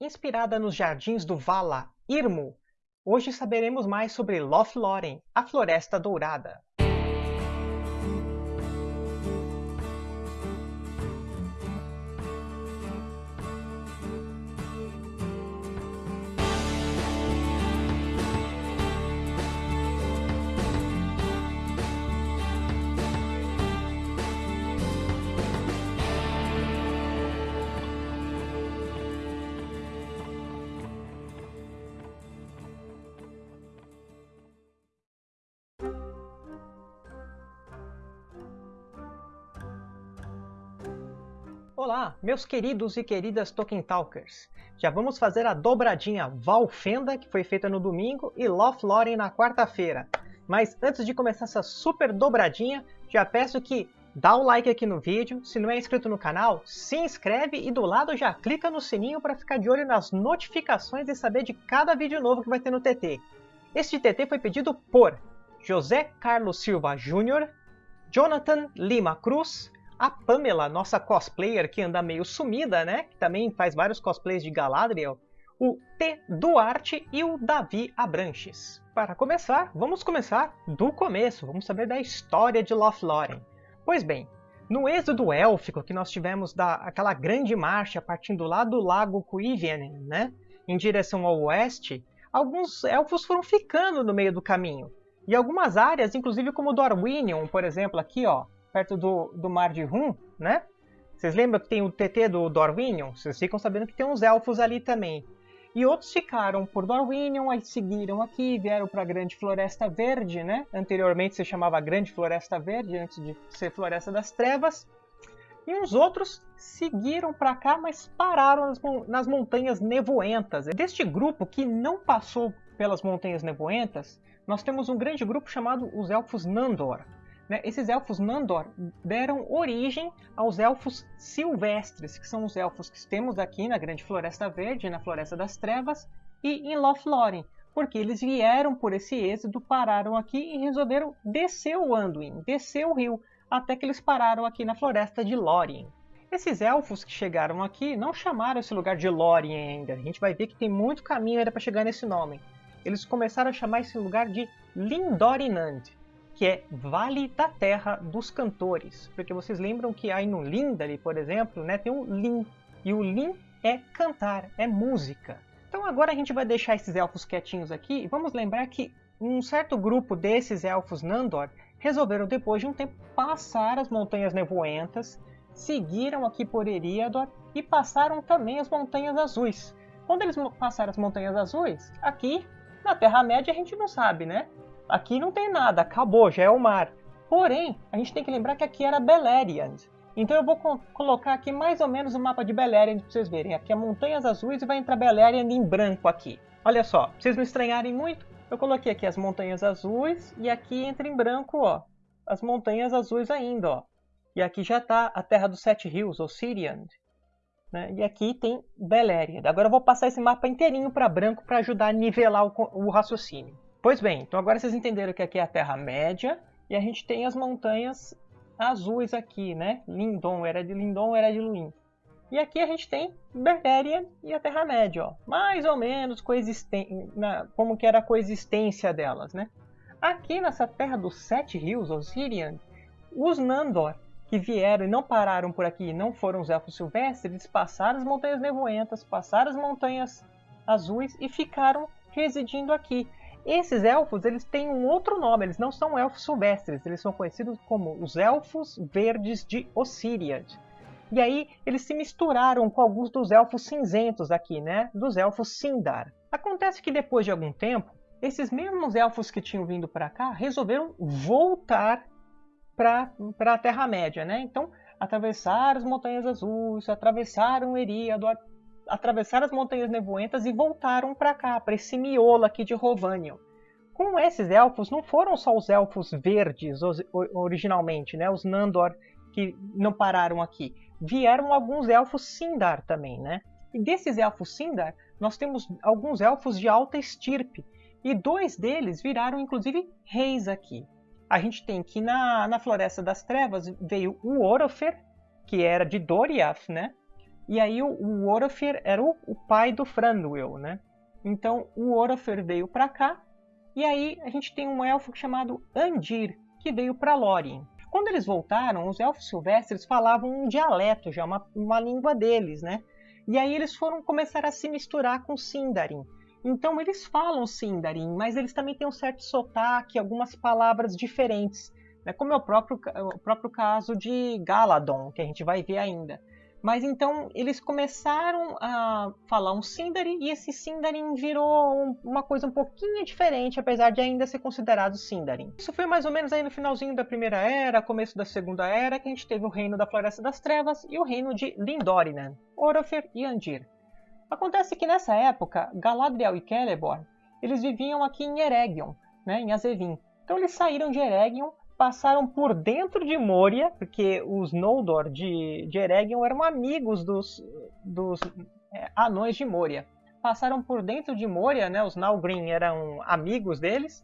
Inspirada nos jardins do Vala Irmo, hoje saberemos mais sobre Lothlórien, a Floresta Dourada. Olá, meus queridos e queridas Tolkien Talkers! Já vamos fazer a dobradinha Valfenda, que foi feita no domingo, e Lothlórien na quarta-feira. Mas antes de começar essa super dobradinha, já peço que dá o like aqui no vídeo, se não é inscrito no canal, se inscreve e do lado já clica no sininho para ficar de olho nas notificações e saber de cada vídeo novo que vai ter no TT. Este TT foi pedido por José Carlos Silva Jr., Jonathan Lima Cruz, a Pamela, nossa cosplayer que anda meio sumida, né? Que também faz vários cosplays de Galadriel. O T. Duarte e o Davi Abranches. Para começar, vamos começar do começo. Vamos saber da história de Lothlórien. Pois bem, no êxodo élfico que nós tivemos da, aquela grande marcha partindo lá do lago Cuivianen, né? Em direção ao oeste, alguns elfos foram ficando no meio do caminho. E algumas áreas, inclusive como Dorwinion, por exemplo, aqui ó, perto do, do mar de Rum, né? Vocês lembram que tem o TT do Dorwinion? Vocês ficam sabendo que tem uns elfos ali também. E outros ficaram por Dorwinion, aí seguiram aqui, vieram para a Grande Floresta Verde, né? Anteriormente se chamava Grande Floresta Verde, antes de ser Floresta das Trevas. E uns outros seguiram para cá, mas pararam nas, nas Montanhas Nevoentas. Deste grupo que não passou pelas Montanhas Nevoentas, nós temos um grande grupo chamado os Elfos Nandor. Né? Esses elfos Nandor deram origem aos elfos silvestres, que são os elfos que temos aqui na Grande Floresta Verde, na Floresta das Trevas, e em Lothlórien, porque eles vieram por esse êxodo, pararam aqui e resolveram descer o Anduin, descer o rio, até que eles pararam aqui na Floresta de Lórien. Esses elfos que chegaram aqui não chamaram esse lugar de Lórien ainda, a gente vai ver que tem muito caminho ainda para chegar nesse nome. Eles começaram a chamar esse lugar de Lindorinand, que é Vale da Terra dos Cantores. Porque vocês lembram que aí no Lindari, por exemplo, né, tem o Lin. E o Lin é cantar, é música. Então agora a gente vai deixar esses elfos quietinhos aqui e vamos lembrar que um certo grupo desses elfos Nandor resolveram depois de um tempo passar as Montanhas Nevoentas, seguiram aqui por Eriador e passaram também as Montanhas Azuis. Quando eles passaram as Montanhas Azuis, aqui na Terra-média a gente não sabe, né? Aqui não tem nada, acabou, já é o mar. Porém, a gente tem que lembrar que aqui era Beleriand. Então eu vou co colocar aqui mais ou menos o mapa de Beleriand para vocês verem. Aqui é montanhas azuis e vai entrar Beleriand em branco aqui. Olha só, pra vocês não estranharem muito, eu coloquei aqui as montanhas azuis e aqui entra em branco, ó, as montanhas azuis ainda, ó. E aqui já está a Terra dos Sete Rios, ou Siriand. Né? E aqui tem Beleriand. Agora eu vou passar esse mapa inteirinho para branco para ajudar a nivelar o, o raciocínio. Pois bem, então agora vocês entenderam que aqui é a Terra-média e a gente tem as montanhas azuis aqui, né? Lindon, era de Lindon, era de Luin. E aqui a gente tem Beleriand e a Terra-média, ó. Mais ou menos coexisten na, como que era a coexistência delas, né? Aqui nessa Terra dos Sete Rios, Osirian, os Nandor, que vieram e não pararam por aqui, não foram os Elfos Silvestres, eles passaram as Montanhas Nevoentas, passaram as Montanhas Azuis e ficaram residindo aqui. Esses elfos eles têm um outro nome, eles não são elfos silvestres, eles são conhecidos como os Elfos Verdes de Ossiriad. E aí eles se misturaram com alguns dos elfos cinzentos aqui, né? Dos elfos Sindar. Acontece que depois de algum tempo, esses mesmos elfos que tinham vindo para cá resolveram voltar para a Terra-média, né? Então atravessaram as Montanhas Azuis, atravessaram Eriador, atravessaram as Montanhas Nevoentas e voltaram para cá, para esse miolo aqui de Rovanion. Com esses elfos, não foram só os elfos verdes originalmente, né? os Nandor que não pararam aqui. Vieram alguns elfos Sindar também, né? E desses elfos Sindar, nós temos alguns elfos de alta estirpe. E dois deles viraram, inclusive, reis aqui. A gente tem que na, na Floresta das Trevas veio o Orofer, que era de Doriath, né? E aí o, Orofer era o, o, pai do Thranduil, né? Então o Orofer veio para cá, e aí a gente tem um elfo chamado Andir, que veio para Lórien. Quando eles voltaram, os elfos silvestres falavam um dialeto já, uma, uma língua deles, né? E aí eles foram começar a se misturar com Sindarin. Então eles falam Sindarin, mas eles também têm um certo sotaque, algumas palavras diferentes, né? como é o próprio, o próprio caso de Galadon, que a gente vai ver ainda. Mas então eles começaram a falar um Sindarin e esse Sindarin virou uma coisa um pouquinho diferente, apesar de ainda ser considerado Sindarin. Isso foi mais ou menos aí no finalzinho da Primeira Era, começo da Segunda Era, que a gente teve o Reino da Floresta das Trevas e o Reino de Lindorinan, Orofer e Andir. Acontece que nessa época, Galadriel e Celeborn, eles viviam aqui em Eregion, né, em Azevin. Então eles saíram de Eregion passaram por dentro de Moria, porque os Noldor de, de Eregion eram amigos dos, dos é, anões de Moria. Passaram por dentro de Moria, né, os Nalgrim eram amigos deles,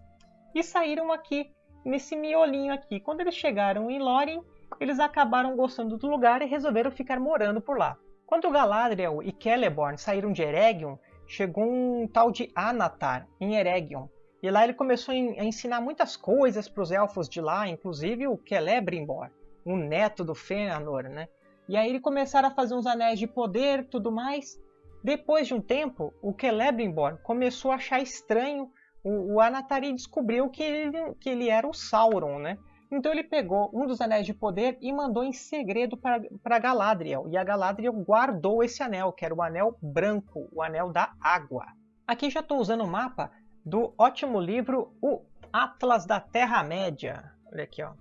e saíram aqui, nesse miolinho aqui. Quando eles chegaram em Lórien, eles acabaram gostando do lugar e resolveram ficar morando por lá. Quando Galadriel e Celeborn saíram de Eregion, chegou um tal de Anatar em Eregion, e lá ele começou a ensinar muitas coisas para os elfos de lá, inclusive o Celebrimbor, o neto do Fëanor, né? E aí eles começaram a fazer uns anéis de poder tudo mais. Depois de um tempo, o Celebrimbor começou a achar estranho. O, o Anatari descobriu que ele, que ele era o Sauron, né? Então ele pegou um dos anéis de poder e mandou em segredo para Galadriel. E a Galadriel guardou esse anel, que era o anel branco, o anel da água. Aqui já estou usando o mapa do ótimo livro O Atlas da Terra-média. Olha aqui, ó.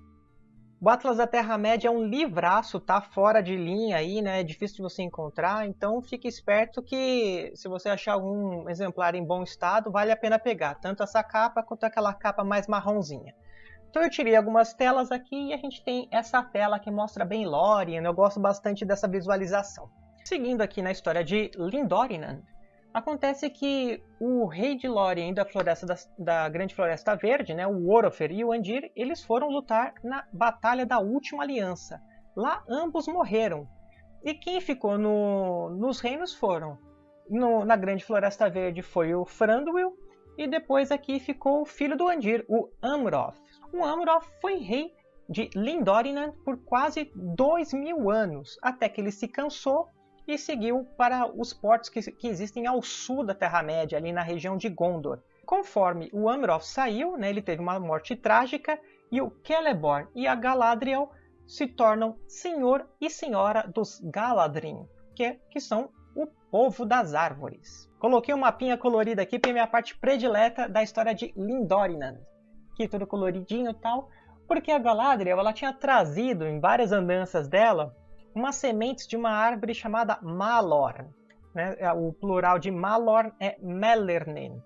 O Atlas da Terra-média é um livraço, tá fora de linha aí, né? É difícil de você encontrar, então fique esperto que se você achar algum exemplar em bom estado, vale a pena pegar, tanto essa capa quanto aquela capa mais marronzinha. Então eu tirei algumas telas aqui e a gente tem essa tela que mostra bem Lórien, eu gosto bastante dessa visualização. Seguindo aqui na história de Lindorinan, Acontece que o rei de Lórien da floresta da, da, Grande Floresta Verde, né, o Orofer e o Andir, eles foram lutar na Batalha da Última Aliança. Lá ambos morreram. E quem ficou no, nos reinos foram no, na Grande Floresta Verde foi o Thranduil e depois aqui ficou o filho do Andir, o Amroth. O Amroth foi rei de Lindorinan por quase dois mil anos, até que ele se cansou e seguiu para os portos que, que existem ao sul da Terra-média, ali na região de Gondor. Conforme o Amroth saiu, né, ele teve uma morte trágica, e o Celeborn e a Galadriel se tornam senhor e senhora dos Galadrim, que, que são o povo das árvores. Coloquei um mapinha colorido aqui para minha parte predileta da história de Lindorinan. Aqui tudo coloridinho e tal, porque a Galadriel ela tinha trazido em várias andanças dela umas sementes de uma árvore chamada Malor. Né? É, o plural de Malor é Melernin.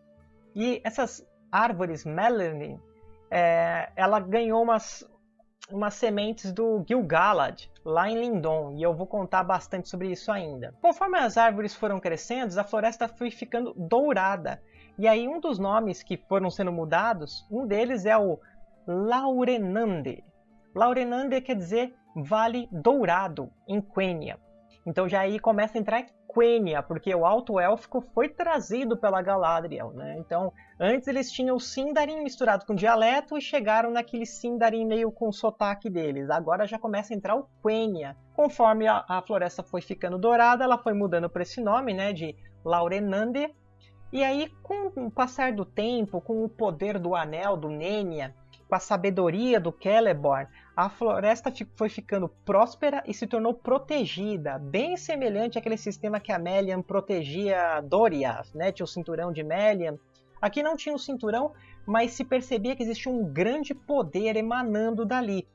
E essas árvores Melernin, é, ela ganhou umas, umas sementes do Gil-galad, lá em Lindon, e eu vou contar bastante sobre isso ainda. Conforme as árvores foram crescendo, a floresta foi ficando dourada. E aí um dos nomes que foram sendo mudados, um deles é o Laurenande. Laurenande quer dizer Vale Dourado, em Quenya. Então já aí começa a entrar Quenya, porque o Alto Élfico foi trazido pela Galadriel, né? Então, antes eles tinham o Sindarin misturado com dialeto e chegaram naquele Sindarin meio com o sotaque deles. Agora já começa a entrar o Quenya. Conforme a, a floresta foi ficando dourada, ela foi mudando para esse nome, né, de Laurenande. E aí, com o passar do tempo, com o poder do anel do Nenya, com a sabedoria do Celeborn, a floresta foi ficando próspera e se tornou protegida, bem semelhante àquele sistema que a Melian protegia Doriath, né? Tinha o cinturão de Melian. Aqui não tinha o cinturão, mas se percebia que existia um grande poder emanando dali.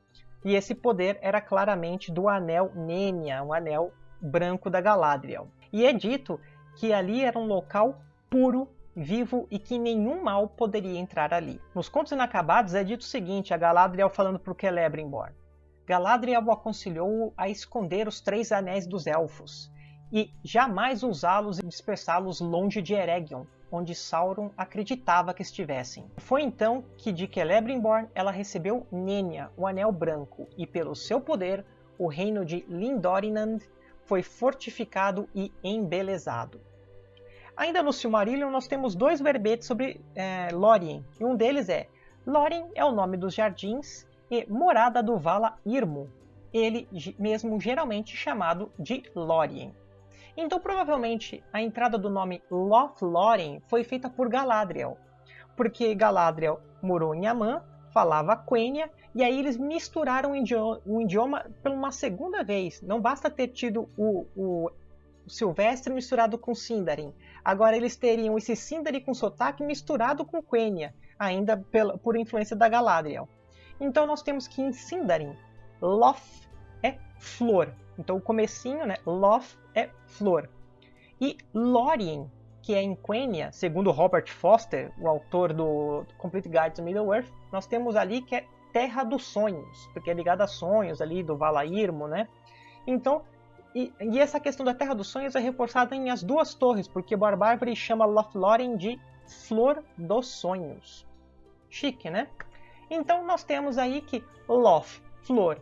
E esse poder era claramente do anel Nenya, um anel branco da Galadriel. E é dito que ali era um local puro vivo e que nenhum mal poderia entrar ali. Nos Contos Inacabados é dito o seguinte, a Galadriel falando para o Celebrimbor. Galadriel aconselhou a esconder os três anéis dos elfos, e jamais usá-los e dispersá-los longe de Eregion, onde Sauron acreditava que estivessem. Foi então que de Celebrimbor ela recebeu Nenya, o Anel Branco, e pelo seu poder, o reino de Lindorinan foi fortificado e embelezado. Ainda no Silmarillion nós temos dois verbetes sobre é, Lórien, e um deles é Lórien é o nome dos jardins e morada do Vala Irmo, ele mesmo geralmente chamado de Lórien. Então provavelmente a entrada do nome Lothlórien foi feita por Galadriel, porque Galadriel morou em Aman, falava Quenya, e aí eles misturaram o idioma, o idioma por uma segunda vez. Não basta ter tido o, o Silvestre misturado com Sindarin. Agora eles teriam esse Sindarin com sotaque misturado com Quenya, ainda pela, por influência da Galadriel. Então nós temos que em Sindarin, Loth é flor. Então o comecinho, né, Loth é flor. E Lórien, que é em Quenya, segundo Robert Foster, o autor do Complete Guide to Middle-earth, nós temos ali que é Terra dos Sonhos, porque é ligada a sonhos ali do Valairmo, né? Então, e, e, essa questão da Terra dos Sonhos é reforçada em As Duas Torres, porque Barbárvore chama Lothlórien de Flor dos Sonhos. Chique, né? Então nós temos aí que Loth, flor,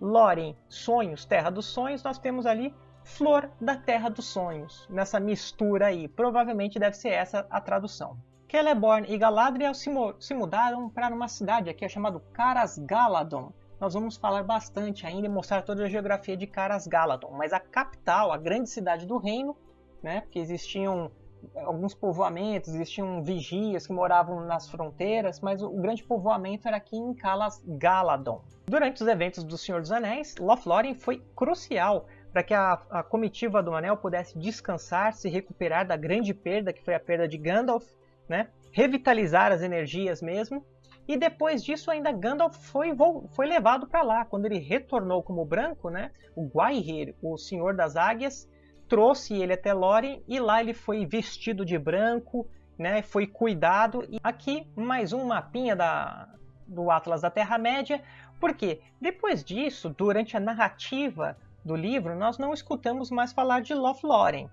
Lórien, sonhos, Terra dos Sonhos, nós temos ali Flor da Terra dos Sonhos, nessa mistura aí. Provavelmente deve ser essa a tradução. Celeborn e Galadriel se, se mudaram para uma cidade aqui chamada Caras Galadon. Nós vamos falar bastante ainda e mostrar toda a geografia de Caras Galadon, mas a capital, a grande cidade do reino, né, porque existiam alguns povoamentos, existiam vigias que moravam nas fronteiras, mas o grande povoamento era aqui em Calas Galadon. Durante os eventos do Senhor dos Anéis, Lothlórien foi crucial para que a, a, comitiva do Anel pudesse descansar, se recuperar da grande perda, que foi a perda de Gandalf, né? revitalizar as energias mesmo. E depois disso, ainda Gandalf foi, foi levado para lá. Quando ele retornou como branco, né? o Gwaihir, o Senhor das Águias, trouxe ele até Lórien e lá ele foi vestido de branco, né? foi cuidado. E aqui mais um mapinha da, do Atlas da Terra-média, porque depois disso, durante a narrativa do livro, nós não escutamos mais falar de Lothlórien.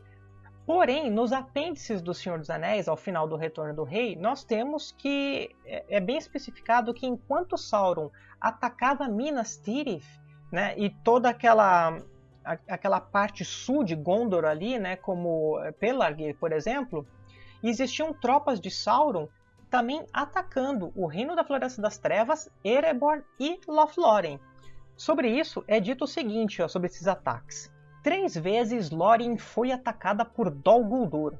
Porém, nos apêndices do Senhor dos Anéis, ao final do Retorno do Rei, nós temos que é, é bem especificado que enquanto Sauron atacava Minas Tirith, né, e toda aquela aquela parte sul de Gondor ali, né, como Pelargir, por exemplo, existiam tropas de Sauron também atacando o Reino da Floresta das Trevas, Erebor e Lothlórien. Sobre isso é dito o seguinte, ó, sobre esses ataques. Três vezes Lórien foi atacada por Dol Guldur,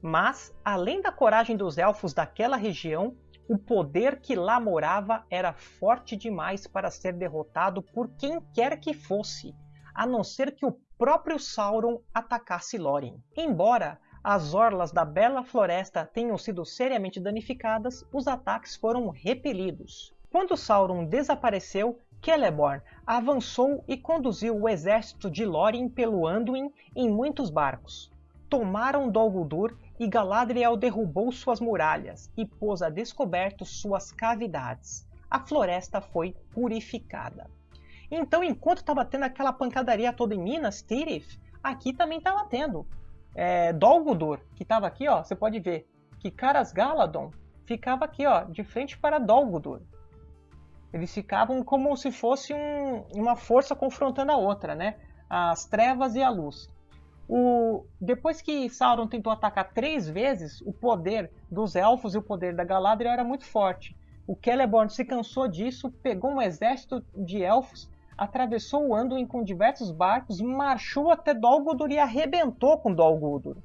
mas, além da coragem dos elfos daquela região, o poder que lá morava era forte demais para ser derrotado por quem quer que fosse, a não ser que o próprio Sauron atacasse Lórien. Embora as orlas da bela floresta tenham sido seriamente danificadas, os ataques foram repelidos. Quando Sauron desapareceu, Celeborn avançou e conduziu o exército de Lórien pelo Anduin em muitos barcos. Tomaram Dol Guldur e Galadriel derrubou suas muralhas e pôs a descoberto suas cavidades. A floresta foi purificada. Então, enquanto estava tendo aquela pancadaria toda em Minas Tirith, aqui também estava tendo. É, Dol Guldur, que estava aqui, ó, você pode ver que Caras Galadon ficava aqui, ó, de frente para Dol Guldur. Eles ficavam como se fosse um, uma força confrontando a outra, né? As trevas e a luz. O... Depois que Sauron tentou atacar três vezes, o poder dos elfos e o poder da Galadriel era muito forte. O Celeborn se cansou disso, pegou um exército de elfos, atravessou o Anduin com diversos barcos, marchou até Dol Guldur e arrebentou com Dol Guldur.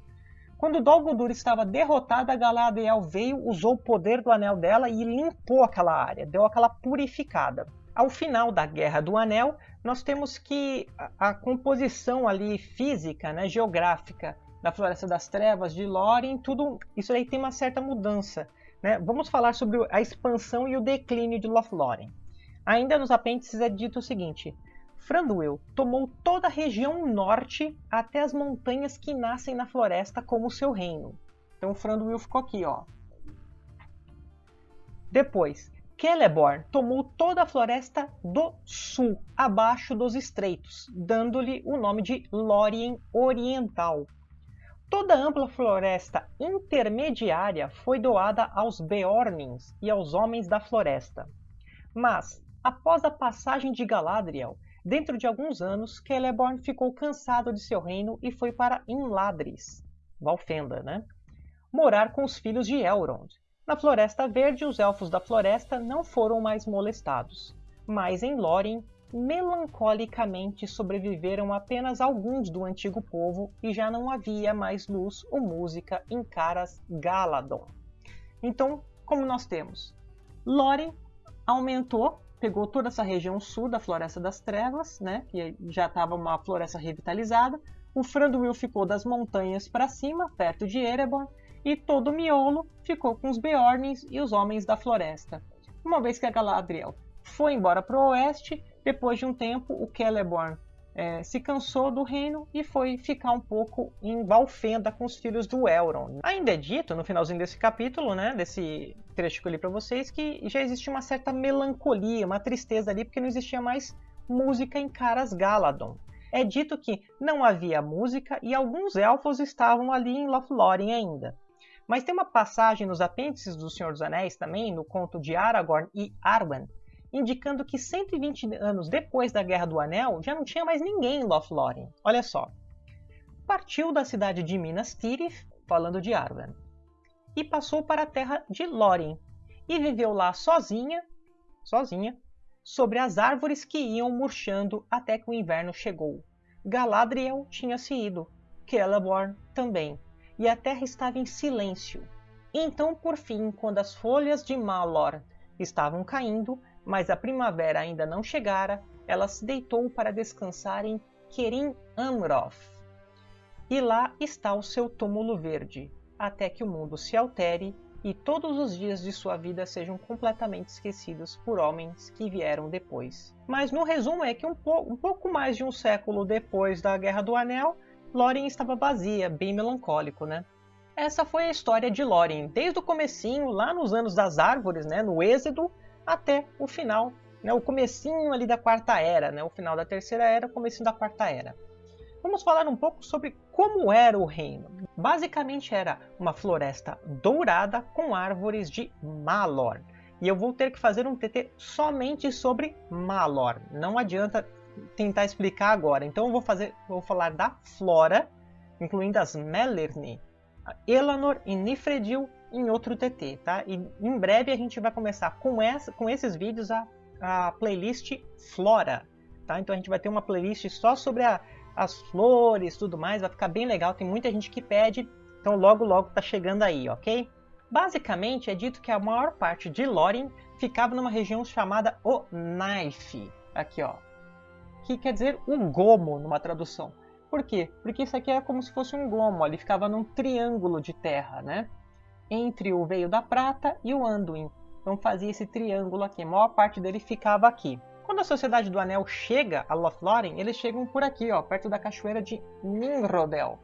Quando Dol estava derrotada, Galadriel veio, usou o poder do anel dela e limpou aquela área, deu aquela purificada. Ao final da Guerra do Anel, nós temos que a, a composição ali física, né, geográfica da Floresta das Trevas, de Lórien, tudo isso aí tem uma certa mudança. Né? Vamos falar sobre a expansão e o declínio de Lothlórien. Ainda nos apêndices é dito o seguinte: Franduil tomou toda a região norte até as montanhas que nascem na floresta como seu reino. Então Franduil ficou aqui, ó. Depois, Celeborn tomou toda a floresta do sul, abaixo dos estreitos, dando-lhe o nome de Lórien Oriental. Toda a ampla floresta intermediária foi doada aos Beornins e aos Homens da Floresta. Mas, após a passagem de Galadriel, Dentro de alguns anos, Celeborn ficou cansado de seu reino e foi para Inladris, Valfenda, né? morar com os filhos de Elrond. Na Floresta Verde, os Elfos da Floresta não foram mais molestados, mas em Lórien, melancolicamente sobreviveram apenas alguns do antigo povo e já não havia mais luz ou música em Caras Galadon. Então, como nós temos? Lórien aumentou pegou toda essa região sul da Floresta das Trevas, né, que já estava uma floresta revitalizada. O Thranduil ficou das montanhas para cima, perto de Erebor, e todo o miolo ficou com os Beornins e os Homens da Floresta. Uma vez que a Galadriel foi embora para o oeste, depois de um tempo o Celeborn é, se cansou do reino e foi ficar um pouco em Valfenda com os filhos do Elrond. Ainda é dito, no finalzinho desse capítulo, né, desse trecho que eu li para vocês, que já existe uma certa melancolia, uma tristeza ali, porque não existia mais música em Caras Galadon. É dito que não havia música e alguns elfos estavam ali em Lothlórien ainda. Mas tem uma passagem nos apêndices do Senhor dos Anéis também, no conto de Aragorn e Arwen, indicando que 120 anos depois da Guerra do Anel já não tinha mais ninguém em Lothlórien. Olha só. Partiu da cidade de Minas Tirith, falando de Arwen, e passou para a terra de Lórien, e viveu lá sozinha, sozinha, sobre as árvores que iam murchando até que o inverno chegou. Galadriel tinha se ido, Celeborn também, e a terra estava em silêncio. Então, por fim, quando as folhas de Malor estavam caindo, mas a primavera ainda não chegara, ela se deitou para descansar em Kerim Amroth. E lá está o seu túmulo verde, até que o mundo se altere e todos os dias de sua vida sejam completamente esquecidos por homens que vieram depois. Mas no resumo é que um, po um pouco mais de um século depois da Guerra do Anel, Lórien estava vazia, bem melancólico, né? Essa foi a história de Lórien, desde o comecinho, lá nos anos das árvores, né, no Êxodo, até o final, né, o comecinho ali da Quarta Era, né, o final da Terceira Era, o comecinho da Quarta Era. Vamos falar um pouco sobre como era o reino. Basicamente era uma floresta dourada com árvores de Malor. E eu vou ter que fazer um TT somente sobre Malor. Não adianta tentar explicar agora. Então eu vou fazer, vou falar da flora, incluindo as Melirni, Elanor e Nifredil em outro TT, tá? E em breve a gente vai começar com, essa, com esses vídeos a, a playlist Flora, tá? Então a gente vai ter uma playlist só sobre a, as flores tudo mais, vai ficar bem legal, tem muita gente que pede, então logo logo tá chegando aí, ok? Basicamente é dito que a maior parte de Lórien ficava numa região chamada o Knife, aqui ó, que quer dizer o gomo numa tradução. Por quê? Porque isso aqui é como se fosse um gomo, ele ficava num triângulo de terra, né? Entre o Veio da Prata e o Anduin. Então fazia esse triângulo aqui, a maior parte dele ficava aqui. Quando a Sociedade do Anel chega a Lothlórien, eles chegam por aqui, ó, perto da cachoeira de Ninrodel.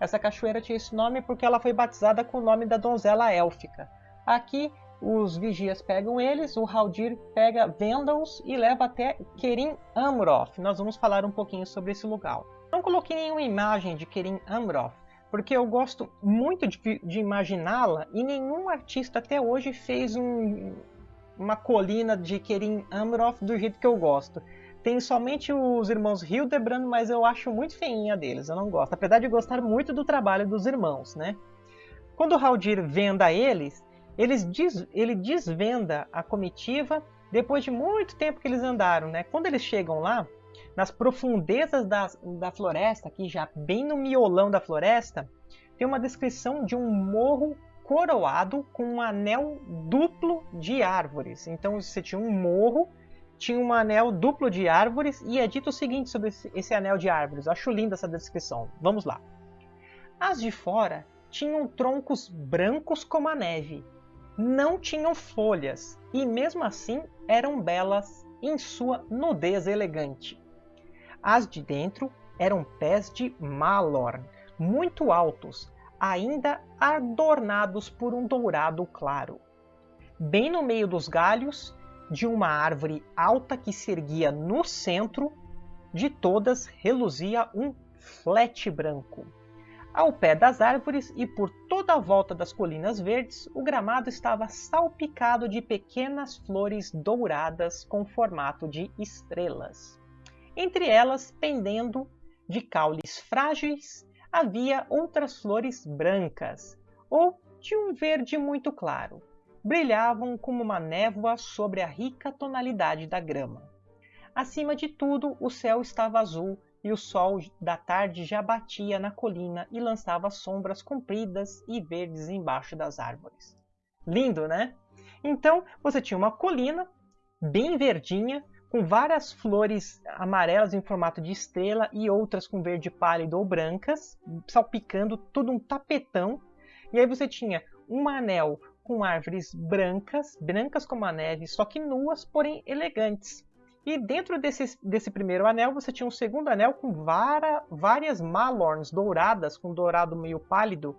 Essa cachoeira tinha esse nome porque ela foi batizada com o nome da donzela élfica. Aqui, os vigias pegam eles, o Haldir pega Vendals e leva até Kerim Amroth. Nós vamos falar um pouquinho sobre esse lugar. Não coloquei nenhuma imagem de Kerim Amroth, porque eu gosto muito de, de imaginá-la e nenhum artista até hoje fez um, uma colina de Kerim Amroth do jeito que eu gosto. Tem somente os irmãos Hildebrand, mas eu acho muito feinha deles, eu não gosto. Apesar de gostar muito do trabalho dos irmãos, né? Quando Haldir venda eles, eles diz, ele desvenda a comitiva depois de muito tempo que eles andaram, né? Quando eles chegam lá, nas profundezas da, da floresta, aqui já bem no miolão da floresta, tem uma descrição de um morro coroado com um anel duplo de árvores. Então você tinha um morro, tinha um anel duplo de árvores e é dito o seguinte sobre esse, esse anel de árvores. Acho linda essa descrição. Vamos lá. As de fora tinham troncos brancos como a neve, não tinham folhas e mesmo assim eram belas em sua nudez elegante. As de dentro eram pés de Malorn, muito altos, ainda adornados por um dourado claro. Bem no meio dos galhos de uma árvore alta que se erguia no centro, de todas reluzia um flete branco. Ao pé das árvores e por toda a volta das colinas verdes, o gramado estava salpicado de pequenas flores douradas com formato de estrelas. Entre elas, pendendo de caules frágeis, havia outras flores brancas, ou de um verde muito claro. Brilhavam como uma névoa sobre a rica tonalidade da grama. Acima de tudo, o céu estava azul e o sol da tarde já batia na colina e lançava sombras compridas e verdes embaixo das árvores. Lindo, né? Então você tinha uma colina bem verdinha, com várias flores amarelas em formato de estrela e outras com verde pálido ou brancas, salpicando todo um tapetão. E aí você tinha um anel com árvores brancas, brancas como a neve, só que nuas, porém elegantes. E dentro desse, desse primeiro anel, você tinha um segundo anel com vara, várias malorns douradas, com dourado meio pálido,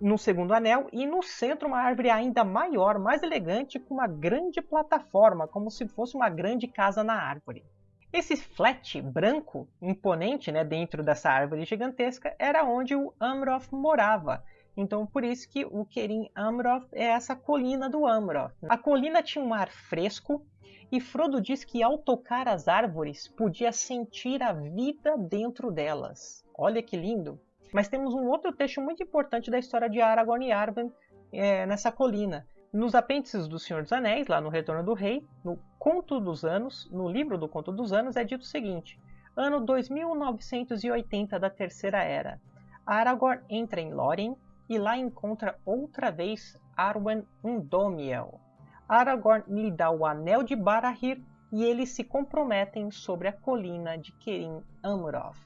no segundo anel. E no centro, uma árvore ainda maior, mais elegante, com uma grande plataforma, como se fosse uma grande casa na árvore. Esse flat branco, imponente né, dentro dessa árvore gigantesca, era onde o Amroth morava. Então, por isso que o Kerim Amroth é essa colina do Amroth. A colina tinha um ar fresco, e Frodo diz que ao tocar as árvores podia sentir a vida dentro delas. Olha que lindo! Mas temos um outro trecho muito importante da história de Aragorn e Arwen é, nessa colina. Nos apêndices do Senhor dos Anéis, lá no Retorno do Rei, no Conto dos Anos, no livro do Conto dos Anos, é dito o seguinte: Ano 2980 da Terceira Era. Aragorn entra em Lórien e lá encontra outra vez Arwen Undomiel, Aragorn lhe dá o Anel de Barahir e eles se comprometem sobre a colina de Kerim Amroth.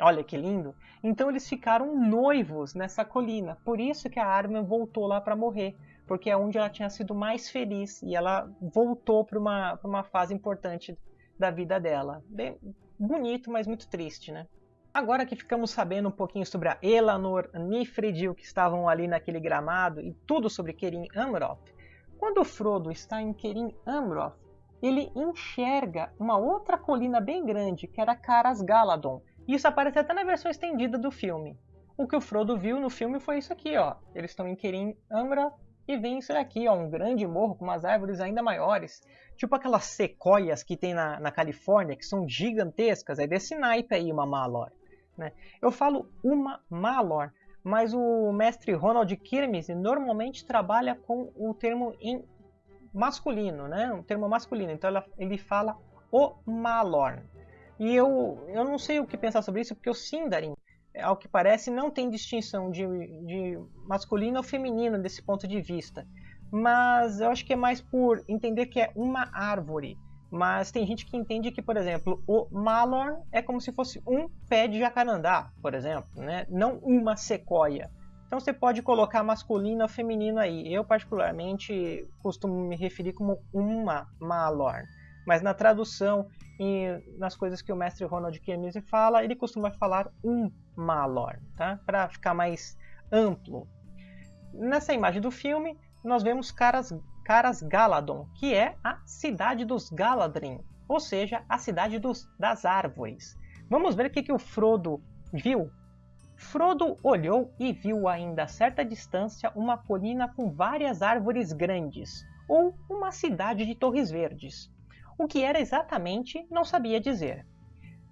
Olha que lindo! Então eles ficaram noivos nessa colina. Por isso que a Arwen voltou lá para morrer, porque é onde ela tinha sido mais feliz e ela voltou para uma, uma fase importante da vida dela. Bem bonito, mas muito triste, né? Agora que ficamos sabendo um pouquinho sobre a Elanor, Nifredil, que estavam ali naquele gramado e tudo sobre Kerim Amroth, quando Frodo está em Kerim Amroth, ele enxerga uma outra colina bem grande, que era Caras Galadon. Isso aparece até na versão estendida do filme. O que o Frodo viu no filme foi isso aqui, ó. Eles estão em Kerim Amroth e vem isso daqui, ó, um grande morro com umas árvores ainda maiores. Tipo aquelas sequoias que tem na, na Califórnia, que são gigantescas. É desse naipe aí uma Malor. Né? Eu falo uma Malor mas o mestre Ronald Kirmes normalmente trabalha com o termo em masculino, né? Um termo masculino. Então ele fala o Malorn. E eu, eu não sei o que pensar sobre isso, porque o Sindarin, ao que parece, não tem distinção de, de masculino ou feminino desse ponto de vista. Mas eu acho que é mais por entender que é uma árvore. Mas tem gente que entende que, por exemplo, o Malor é como se fosse um pé de jacarandá, por exemplo, né? não uma sequoia. Então você pode colocar masculino ou feminino aí. Eu, particularmente, costumo me referir como uma Malor. Mas na tradução e nas coisas que o mestre Ronald Kiemise fala, ele costuma falar um Malor, tá? para ficar mais amplo. Nessa imagem do filme, nós vemos caras Caras Galadon, que é a cidade dos Galadrim, ou seja, a cidade dos, das árvores. Vamos ver o que, que o Frodo viu. Frodo olhou e viu ainda a certa distância uma colina com várias árvores grandes, ou uma cidade de torres verdes. O que era exatamente não sabia dizer.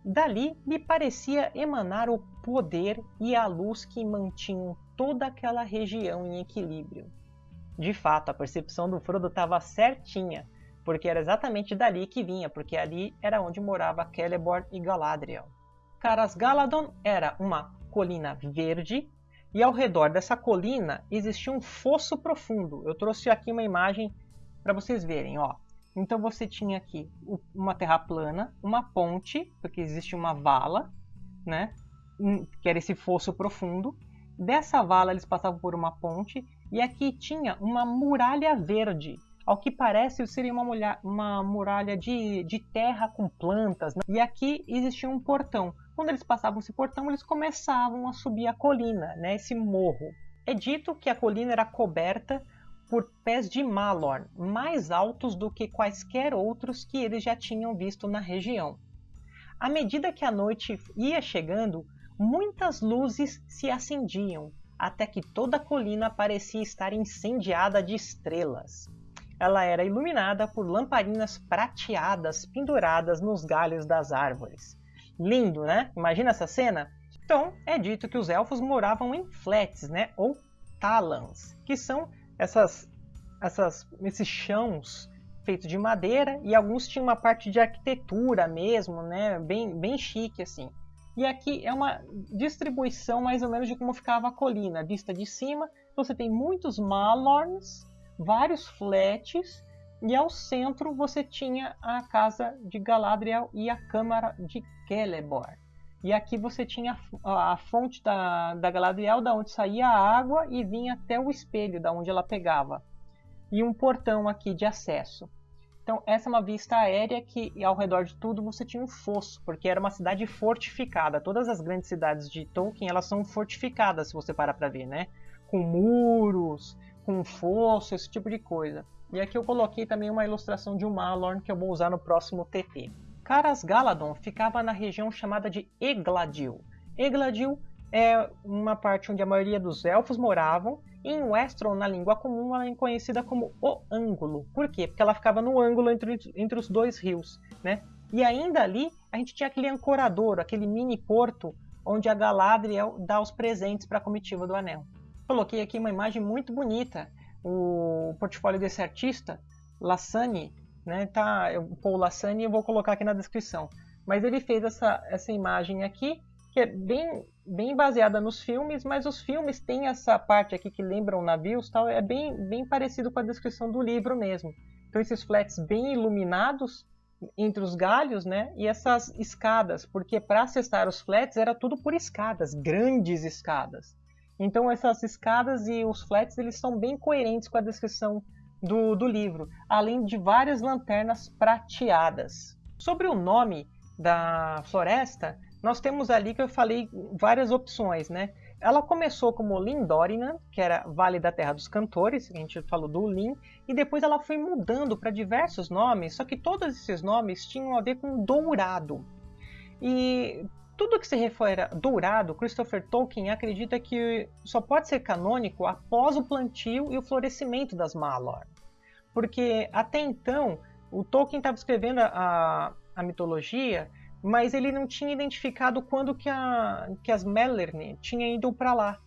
Dali lhe parecia emanar o poder e a luz que mantinham toda aquela região em equilíbrio. De fato, a percepção do Frodo estava certinha, porque era exatamente dali que vinha, porque ali era onde morava Celeborn e Galadriel. Caras Galadon era uma colina verde e ao redor dessa colina existia um fosso profundo. Eu trouxe aqui uma imagem para vocês verem, ó. Então você tinha aqui uma terra plana, uma ponte, porque existe uma vala, né? Que era esse fosso profundo. Dessa vala eles passavam por uma ponte e aqui tinha uma muralha verde. Ao que parece seria uma, mulher, uma muralha de, de terra com plantas. Né? E aqui existia um portão. Quando eles passavam esse portão, eles começavam a subir a colina, né? esse morro. É dito que a colina era coberta por pés de Malorn, mais altos do que quaisquer outros que eles já tinham visto na região. À medida que a noite ia chegando, muitas luzes se acendiam, até que toda a colina parecia estar incendiada de estrelas. ela era iluminada por lamparinas prateadas penduradas nos galhos das árvores. Lindo, né? Imagina essa cena? Então, é dito que os elfos moravam em flats, né? Ou talans, que são essas, essas, esses chãos feitos de madeira e alguns tinham uma parte de arquitetura mesmo, né? Bem, bem chique assim. E aqui é uma distribuição mais ou menos de como ficava a colina, vista de cima. Você tem muitos malorns, vários flats, e ao centro você tinha a casa de Galadriel e a câmara de Celeborn. E aqui você tinha a fonte da, da Galadriel, da onde saía a água e vinha até o espelho, da onde ela pegava. E um portão aqui de acesso. Então essa é uma vista aérea que ao redor de tudo você tinha um fosso, porque era uma cidade fortificada. Todas as grandes cidades de Tolkien elas são fortificadas, se você parar para ver, né? Com muros, com fosso, esse tipo de coisa. E aqui eu coloquei também uma ilustração de um Malorn que eu vou usar no próximo TT. Caras Galadon ficava na região chamada de Egladil. Egladil é uma parte onde a maioria dos elfos moravam em Westeros, na língua comum, ela é conhecida como o ângulo. Por quê? Porque ela ficava no ângulo entre, entre os dois rios, né? E ainda ali, a gente tinha aquele ancorador, aquele mini porto, onde a Galadriel dá os presentes para a comitiva do Anel. Coloquei aqui uma imagem muito bonita. O portfólio desse artista, Lassani, né? Tá, o Paul Lassani, eu vou colocar aqui na descrição. Mas ele fez essa, essa imagem aqui, que é bem bem baseada nos filmes, mas os filmes têm essa parte aqui que lembram navios, tal, é bem, bem parecido com a descrição do livro mesmo. Então esses flats bem iluminados entre os galhos, né? E essas escadas, porque para acessar os flats era tudo por escadas, grandes escadas. Então essas escadas e os flats eles são bem coerentes com a descrição do, do livro, além de várias lanternas prateadas. Sobre o nome da floresta, nós temos ali que eu falei várias opções, né? Ela começou como Lindorinan, que era Vale da Terra dos Cantores, a gente falou do Lin, e depois ela foi mudando para diversos nomes, só que todos esses nomes tinham a ver com dourado. E tudo que se refere a dourado, Christopher Tolkien acredita que só pode ser canônico após o plantio e o florescimento das Malor. Porque até então, o Tolkien estava escrevendo a, a mitologia mas ele não tinha identificado quando que, a, que as Melerne tinham ido para lá.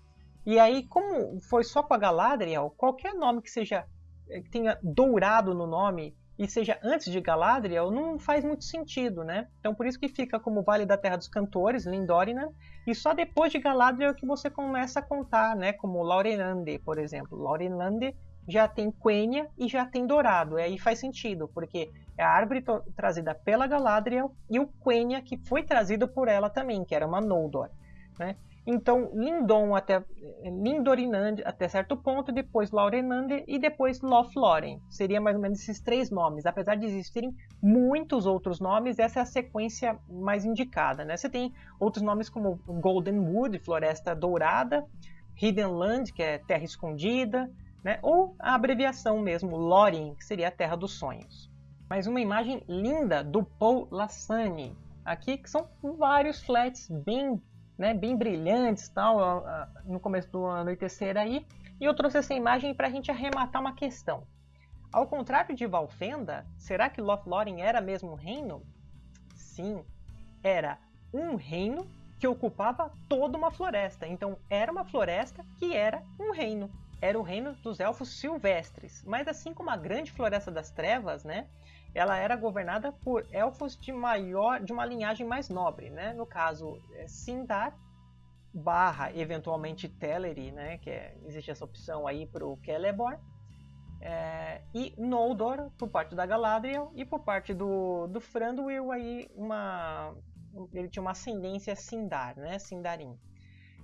E aí, como foi só com a Galadriel, qualquer nome que seja eh, que tenha dourado no nome e seja antes de Galadriel, não faz muito sentido, né? Então por isso que fica como Vale da Terra dos Cantores, Lindorina, e só depois de Galadriel que você começa a contar, né? Como Laurenlande, por exemplo. Laurenlande já tem Quenya e já tem Dourado. E aí faz sentido, porque é a árvore trazida pela Galadriel e o Quenya que foi trazido por ela também, que era uma Noldor. Né? Então, Lindon até Lindorinand até certo ponto, depois Laurenande e depois Lothlórien. Seria mais ou menos esses três nomes. Apesar de existirem muitos outros nomes, essa é a sequência mais indicada. Né? Você tem outros nomes como Golden Wood, Floresta Dourada, Hidden Land, que é Terra Escondida, né? ou a abreviação mesmo, Lórien, que seria a Terra dos Sonhos. Mais uma imagem linda do Paul Lassani, aqui que são vários flats bem, né, bem brilhantes tal, no começo do anoitecer aí, e eu trouxe essa imagem para a gente arrematar uma questão. Ao contrário de Valfenda, será que Lothlórien era mesmo um reino? Sim, era um reino que ocupava toda uma floresta. Então era uma floresta que era um reino era o reino dos elfos silvestres. Mas assim como a grande floresta das trevas, né, ela era governada por elfos de maior, de uma linhagem mais nobre, né? No caso, é Sindar barra eventualmente Teleri, né? Que é, existe essa opção aí para o Celeborn. É, e Noldor por parte da Galadriel e por parte do, do Thranduil aí uma ele tinha uma ascendência Sindar, né? Sindarin.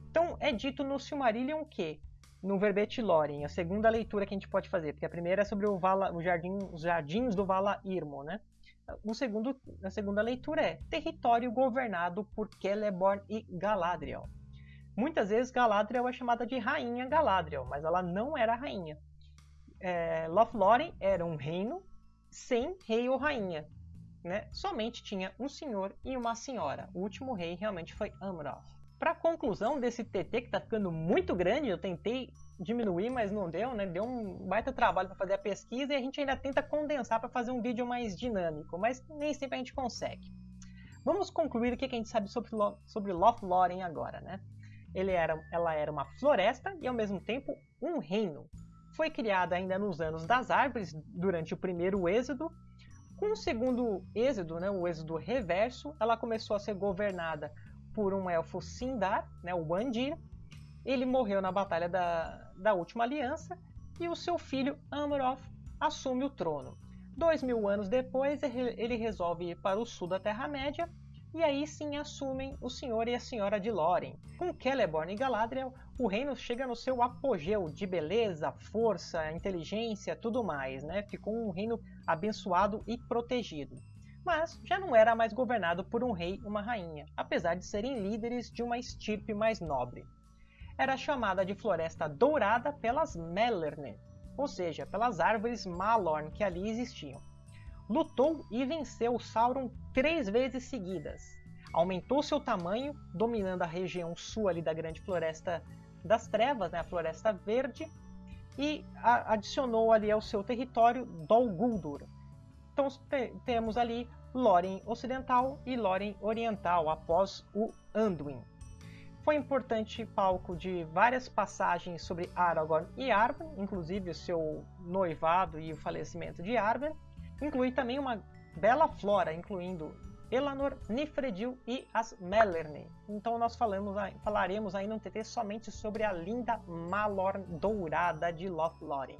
Então é dito no Silmarillion que no verbete Lórien, a segunda leitura que a gente pode fazer, porque a primeira é sobre o, Vala, o jardim, os jardins do Vala Irmo, né? O segundo, a segunda leitura é território governado por Celeborn e Galadriel. Muitas vezes Galadriel é chamada de Rainha Galadriel, mas ela não era rainha. É, Lothlórien era um reino sem rei ou rainha. Né? Somente tinha um senhor e uma senhora. O último rei realmente foi Amroth. Para conclusão desse TT que está ficando muito grande, eu tentei diminuir, mas não deu, né? Deu um baita trabalho para fazer a pesquisa e a gente ainda tenta condensar para fazer um vídeo mais dinâmico, mas nem sempre a gente consegue. Vamos concluir o que a gente sabe sobre, sobre Lothlórien agora, né? Ele era, ela era uma floresta e ao mesmo tempo um reino. Foi criada ainda nos anos das árvores, durante o primeiro êxodo. Com o segundo êxodo, né, o êxodo reverso, ela começou a ser governada por um elfo Sindar, né, o Bandir. Ele morreu na Batalha da, da Última Aliança e o seu filho Amroth assume o trono. Dois mil anos depois, ele resolve ir para o sul da Terra-média e aí sim assumem o senhor e a senhora de Lórien. Com Celeborn e Galadriel, o reino chega no seu apogeu de beleza, força, inteligência, tudo mais, né? Ficou um reino abençoado e protegido mas já não era mais governado por um rei e uma rainha, apesar de serem líderes de uma estirpe mais nobre. Era chamada de Floresta Dourada pelas Melerne, ou seja, pelas árvores Malorn que ali existiam. Lutou e venceu Sauron três vezes seguidas. Aumentou seu tamanho, dominando a região sul ali da Grande Floresta das Trevas, né, a Floresta Verde, e adicionou ali ao seu território Dol Guldur, então temos ali Lórien Ocidental e Lórien Oriental após o Anduin. Foi importante palco de várias passagens sobre Aragorn e Arwen, inclusive o seu noivado e o falecimento de Arwen. Inclui também uma bela flora, incluindo Elanor, Nifredil e as Melerne. Então nós falamos, falaremos aí no TT somente sobre a linda Malorn dourada de Lothlórien.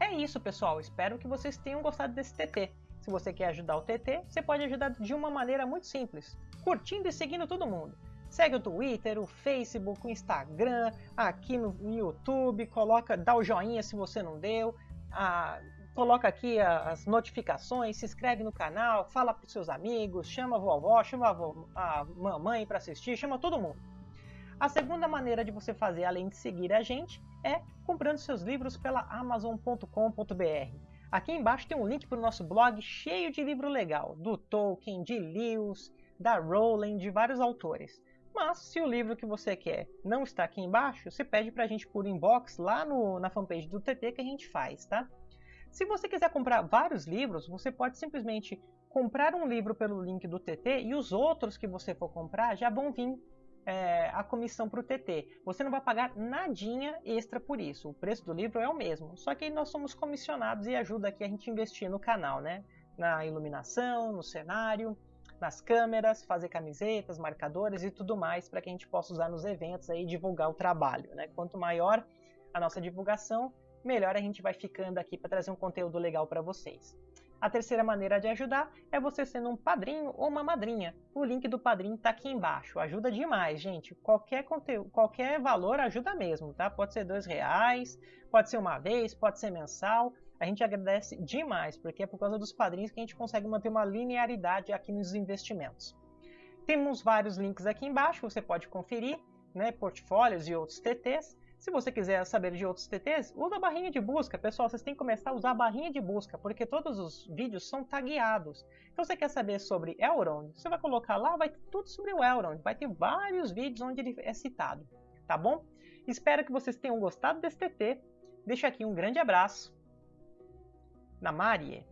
É isso, pessoal. Espero que vocês tenham gostado desse TT. Se você quer ajudar o TT, você pode ajudar de uma maneira muito simples, curtindo e seguindo todo mundo. Segue o Twitter, o Facebook, o Instagram, aqui no YouTube, coloca, dá o joinha se você não deu, a, coloca aqui as notificações, se inscreve no canal, fala para seus amigos, chama a vovó, chama a, a mamãe para assistir, chama todo mundo. A segunda maneira de você fazer, além de seguir a gente, é comprando seus livros pela Amazon.com.br. Aqui embaixo tem um link para o nosso blog cheio de livro legal, do Tolkien, de Lewis, da Rowling, de vários autores. Mas se o livro que você quer não está aqui embaixo, você pede para a gente por inbox lá no, na fanpage do TT que a gente faz, tá? Se você quiser comprar vários livros, você pode simplesmente comprar um livro pelo link do TT e os outros que você for comprar já vão vir é, a comissão para o TT. Você não vai pagar nadinha extra por isso. O preço do livro é o mesmo. Só que nós somos comissionados e ajuda aqui a gente investir no canal, né? Na iluminação, no cenário, nas câmeras, fazer camisetas, marcadores e tudo mais para que a gente possa usar nos eventos e divulgar o trabalho. Né? Quanto maior a nossa divulgação, melhor a gente vai ficando aqui para trazer um conteúdo legal para vocês. A terceira maneira de ajudar é você sendo um padrinho ou uma madrinha. O link do padrinho está aqui embaixo. Ajuda demais, gente. Qualquer conteúdo, qualquer valor ajuda mesmo, tá? Pode ser dois reais, pode ser uma vez, pode ser mensal. A gente agradece demais, porque é por causa dos padrinhos que a gente consegue manter uma linearidade aqui nos investimentos. Temos vários links aqui embaixo, você pode conferir, né, portfólios e outros TTs. Se você quiser saber de outros TTs, usa a barrinha de busca. Pessoal, vocês têm que começar a usar a barrinha de busca, porque todos os vídeos são tagueados. Então você quer saber sobre Elrond, você vai colocar lá, vai ter tudo sobre o Elrond. Vai ter vários vídeos onde ele é citado, tá bom? Espero que vocês tenham gostado desse TT. Deixo aqui um grande abraço. Na Marie.